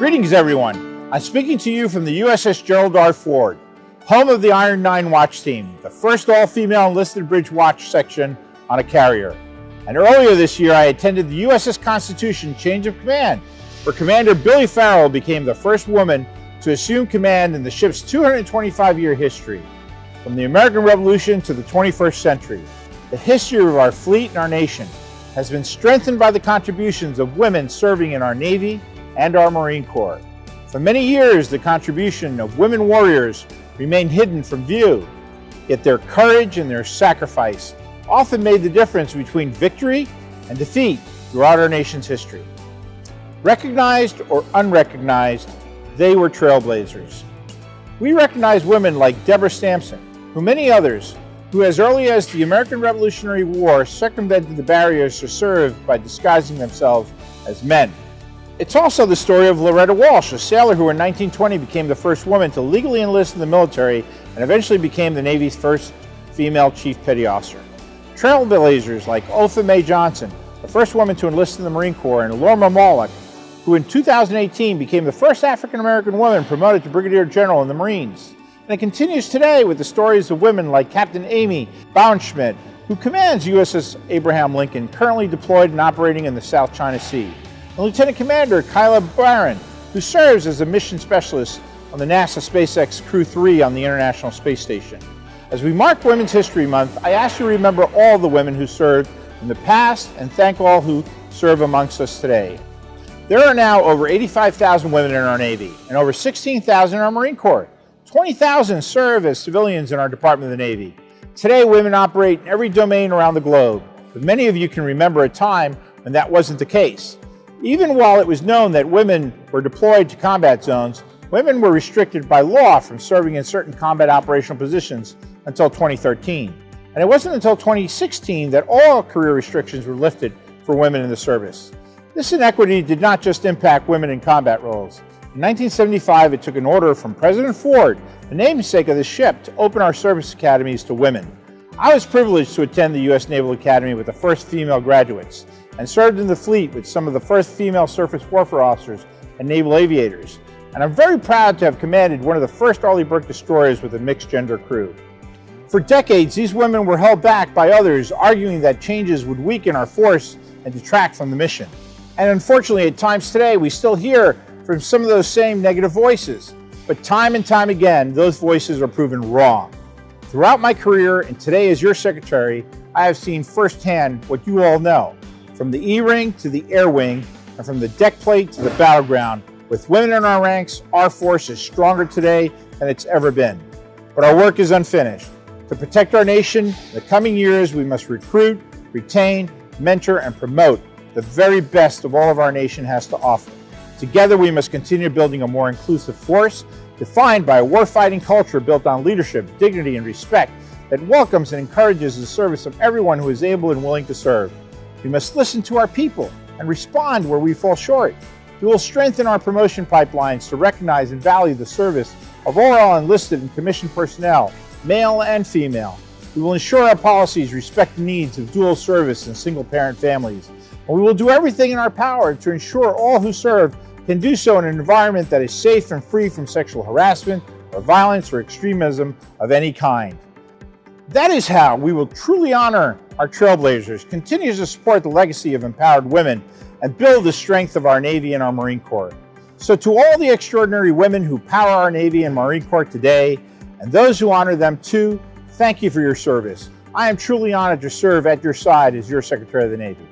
Greetings, everyone. I'm speaking to you from the USS Gerald R. Ford, home of the Iron 9 watch team, the first all-female enlisted bridge watch section on a carrier. And earlier this year, I attended the USS Constitution change of command, where Commander Billie Farrell became the first woman to assume command in the ship's 225-year history. From the American Revolution to the 21st century, the history of our fleet and our nation has been strengthened by the contributions of women serving in our Navy and our Marine Corps. For many years, the contribution of women warriors remained hidden from view, yet their courage and their sacrifice often made the difference between victory and defeat throughout our nation's history. Recognized or unrecognized, they were trailblazers. We recognize women like Deborah Sampson, who many others who as early as the American Revolutionary War circumvented the barriers to serve by disguising themselves as men. It's also the story of Loretta Walsh, a sailor who in 1920 became the first woman to legally enlist in the military and eventually became the Navy's first female chief petty officer. Trailblazers like Opha Mae Johnson, the first woman to enlist in the Marine Corps, and Lorna Mahlock, who in 2018 became the first African-American woman promoted to Brigadier General in the Marines. And it continues today with the stories of women like Captain Amy Bauernschmidt, who commands USS Abraham Lincoln, currently deployed and operating in the South China Sea, and Lieutenant Commander Kayla Barron, who serves as a mission specialist on the NASA SpaceX Crew 3 on the International Space Station. As we mark Women's History Month, I ask you to remember all the women who served in the past and thank all who serve amongst us today. There are now over 85,000 women in our Navy and over 16,000 in our Marine Corps. 20,000 serve as civilians in our Department of the Navy. Today, women operate in every domain around the globe, but many of you can remember a time when that wasn't the case. Even while it was known that women were deployed to combat zones, women were restricted by law from serving in certain combat operational positions until 2013. And it wasn't until 2016 that all career restrictions were lifted for women in the service. This inequity did not just impact women in combat roles. In 1975, it took an order from President Ford, the namesake of the ship, to open our service academies to women. I was privileged to attend the U.S. Naval Academy with the first female graduates and served in the fleet with some of the first female surface warfare officers and naval aviators. And I'm very proud to have commanded one of the first Arleigh Burke destroyers with a mixed gender crew. For decades, these women were held back by others, arguing that changes would weaken our force and detract from the mission. And unfortunately, at times today, we still hear from some of those same negative voices. But time and time again, those voices are proven wrong. Throughout my career and today as your secretary, I have seen firsthand what you all know, from the E-ring to the air wing, and from the deck plate to the battleground. With women in our ranks, our force is stronger today than it's ever been. But our work is unfinished. To protect our nation in the coming years, we must recruit, retain, mentor, and promote the very best of all of our nation has to offer. Together, we must continue building a more inclusive force defined by a warfighting culture built on leadership, dignity, and respect that welcomes and encourages the service of everyone who is able and willing to serve. We must listen to our people and respond where we fall short. We will strengthen our promotion pipelines to recognize and value the service of all enlisted and commissioned personnel, male and female. We will ensure our policies respect the needs of dual service and single parent families. And we will do everything in our power to ensure all who serve can do so in an environment that is safe and free from sexual harassment or violence or extremism of any kind. That is how we will truly honor our trailblazers, continue to support the legacy of empowered women, and build the strength of our Navy and our Marine Corps. So to all the extraordinary women who power our Navy and Marine Corps today, and those who honor them too, thank you for your service. I am truly honored to serve at your side as your Secretary of the Navy.